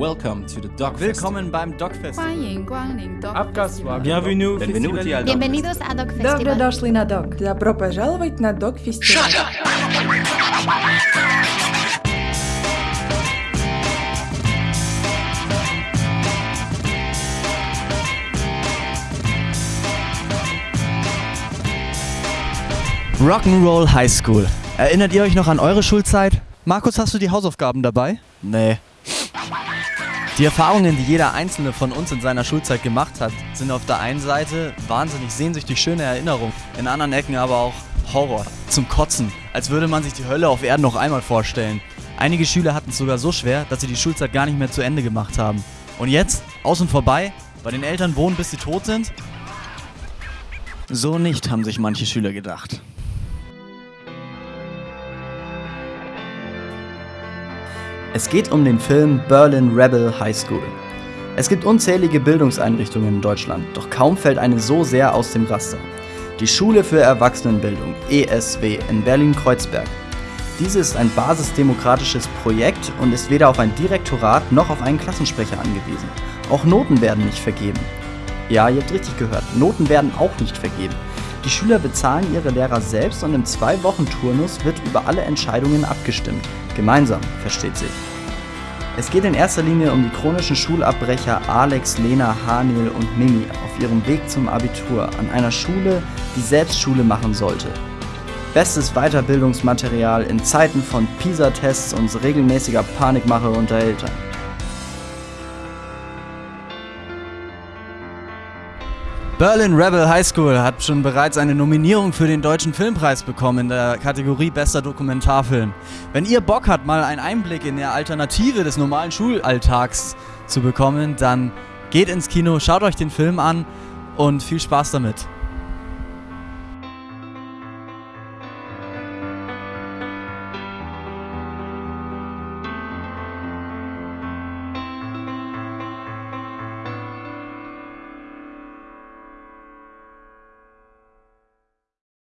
Welcome to the Dog Willkommen beim Dog Festival. Abgaswagen. Bienvenue. Benvenuti al Dog Bienvenidos a Dog Festival. Добро дошли на Dog. Добро пожаловать на Dog Festival. Shut up! Rock'n'Roll High School. Erinnert ihr euch noch an eure Schulzeit? Markus, hast du die Hausaufgaben dabei? Nee. Die Erfahrungen, die jeder einzelne von uns in seiner Schulzeit gemacht hat, sind auf der einen Seite wahnsinnig sehnsüchtig schöne Erinnerungen, in anderen Ecken aber auch Horror. Zum Kotzen, als würde man sich die Hölle auf Erden noch einmal vorstellen. Einige Schüler hatten es sogar so schwer, dass sie die Schulzeit gar nicht mehr zu Ende gemacht haben. Und jetzt, aus und vorbei, bei den Eltern wohnen, bis sie tot sind? So nicht, haben sich manche Schüler gedacht. Es geht um den Film Berlin Rebel High School. Es gibt unzählige Bildungseinrichtungen in Deutschland, doch kaum fällt eine so sehr aus dem Raster. Die Schule für Erwachsenenbildung ESW in Berlin-Kreuzberg. Diese ist ein basisdemokratisches Projekt und ist weder auf ein Direktorat noch auf einen Klassensprecher angewiesen. Auch Noten werden nicht vergeben. Ja, ihr habt richtig gehört, Noten werden auch nicht vergeben. Die Schüler bezahlen ihre Lehrer selbst und im Zwei-Wochen-Turnus wird über alle Entscheidungen abgestimmt. Gemeinsam, versteht sich. Es geht in erster Linie um die chronischen Schulabbrecher Alex, Lena, Haniel und Mimi auf ihrem Weg zum Abitur an einer Schule, die selbst Schule machen sollte. Bestes Weiterbildungsmaterial in Zeiten von PISA-Tests und regelmäßiger Panikmache unter Eltern. Berlin Rebel High School hat schon bereits eine Nominierung für den Deutschen Filmpreis bekommen in der Kategorie Bester Dokumentarfilm. Wenn ihr Bock habt, mal einen Einblick in der Alternative des normalen Schulalltags zu bekommen, dann geht ins Kino, schaut euch den Film an und viel Spaß damit.